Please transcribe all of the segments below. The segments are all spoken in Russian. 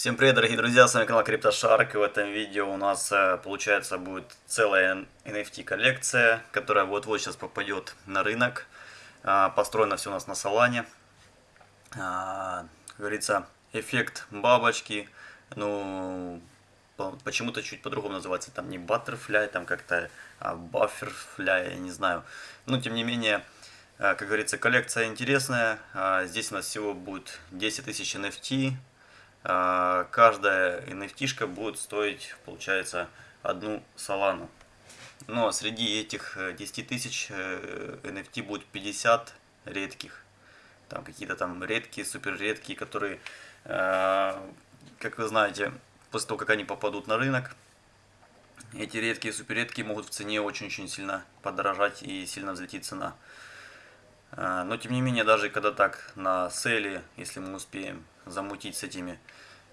Всем привет, дорогие друзья, с вами канал CryptoShark, и в этом видео у нас, э, получается, будет целая NFT коллекция, которая вот-вот сейчас попадет на рынок. А, построено все у нас на Солане. А, как говорится, эффект бабочки, ну, почему-то чуть по-другому называется, там не Butterfly, там как-то а Bufferfly, я не знаю. Но, тем не менее, э, как говорится, коллекция интересная. Здесь у нас всего будет 10 тысяч NFT, а, каждая NFT будет стоить, получается, одну салану. Но среди этих 10 э, тысяч NFT э, будет 50 редких. Там какие-то там редкие, супер редкие, которые, а, как вы знаете, после того, как они попадут на рынок, эти редкие, супер редкие могут в цене очень-очень сильно подорожать и сильно взлетит цена. А, но тем не менее, даже когда так на селе, если мы успеем замутить с этими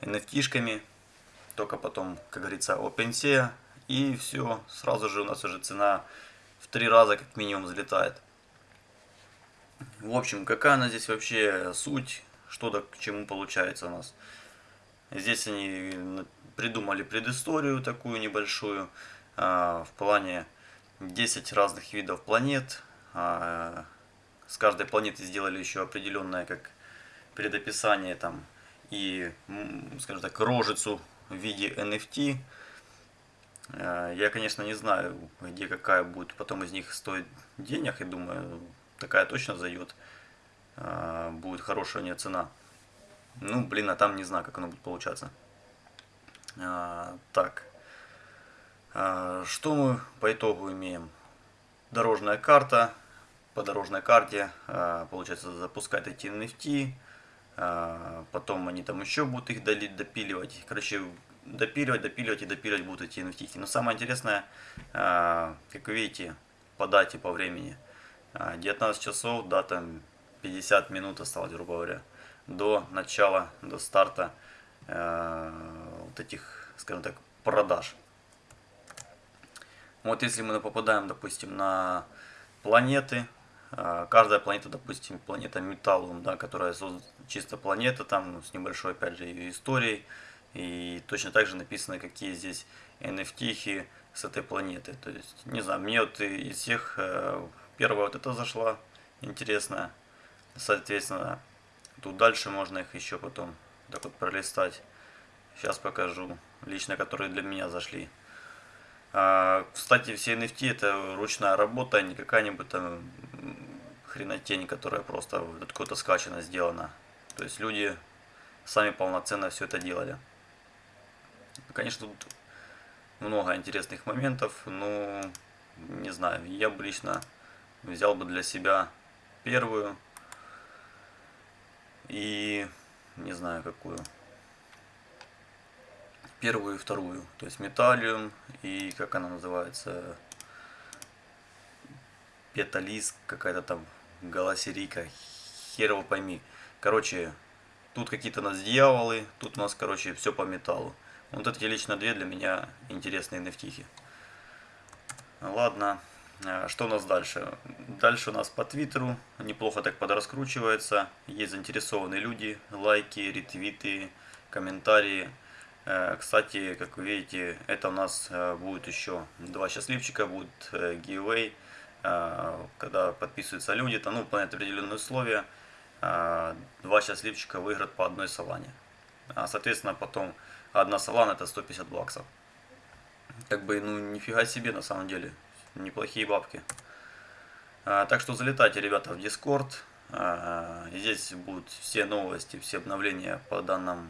NFT-шками, только потом, как говорится, OpenSea, и все, сразу же у нас уже цена в три раза как минимум взлетает. В общем, какая она здесь вообще суть, что да к чему получается у нас. Здесь они придумали предысторию такую небольшую, а, в плане 10 разных видов планет, а, с каждой планеты сделали еще определенное как предописание там и, скажем так, рожицу в виде NFT. Э, я, конечно, не знаю, где какая будет потом из них стоить денег, и думаю, такая точно зайдет, э, будет хорошая у нее цена. Ну, блин, а там не знаю, как оно будет получаться. Э, так, что мы по итогу имеем? Дорожная карта, по дорожной карте, получается, запускать эти NFT, потом они там еще будут их допиливать, короче, допиливать, допиливать и допиливать будут эти NFT. Но самое интересное, а, как вы видите, по дате, по времени, 19 часов, дата 50 минут осталось, грубо говоря, до начала, до старта вот этих, скажем так, продаж. Вот если мы попадаем, допустим, на планеты, а, каждая планета, допустим, планета Металлум, да, которая чисто планета, там с небольшой, опять же, историей. И точно так же написано, какие здесь NFT с этой планеты. То есть, не знаю, мне вот из всех э, первая вот эта зашла, интересная. Соответственно, тут дальше можно их еще потом так вот пролистать. Сейчас покажу, лично которые для меня зашли. А, кстати, все NFT это ручная работа, не какая-нибудь там хренотень, которая просто откуда-то скачана, сделана. То есть люди сами полноценно все это делали. Конечно, тут много интересных моментов, но не знаю, я бы лично взял бы для себя первую и не знаю какую первую и вторую. То есть металлиум и как она называется, петалис какая-то там, голосерика, хер его пойми. Короче, тут какие-то у нас дьяволы, тут у нас, короче, все по металлу. Вот эти лично две для меня интересные nft Ладно, а, что у нас дальше? Дальше у нас по твиттеру неплохо так подраскручивается. Есть заинтересованные люди, лайки, ретвиты, комментарии. Э, кстати, как вы видите, это у нас э, будет еще два счастливчика, будет э, giveaway, когда подписываются люди, там, ну, выполняют определенные условия, два счастливчика выиграют по одной салане. А, соответственно, потом одна салана это 150 баксов. Как бы, ну, нифига себе на самом деле, неплохие бабки. Так что залетайте, ребята, в Discord. Здесь будут все новости, все обновления по данному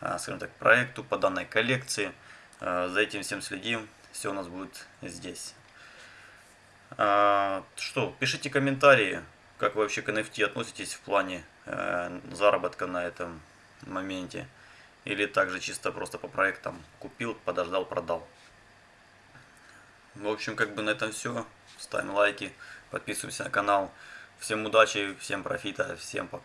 а, скажем так, проекту, по данной коллекции. А, за этим всем следим. Все у нас будет здесь. А, что, пишите комментарии, как вы вообще к NFT относитесь в плане э, заработка на этом моменте. Или также чисто просто по проектам купил, подождал, продал. В общем, как бы на этом все. Ставим лайки, подписываемся на канал. Всем удачи, всем профита, всем пока.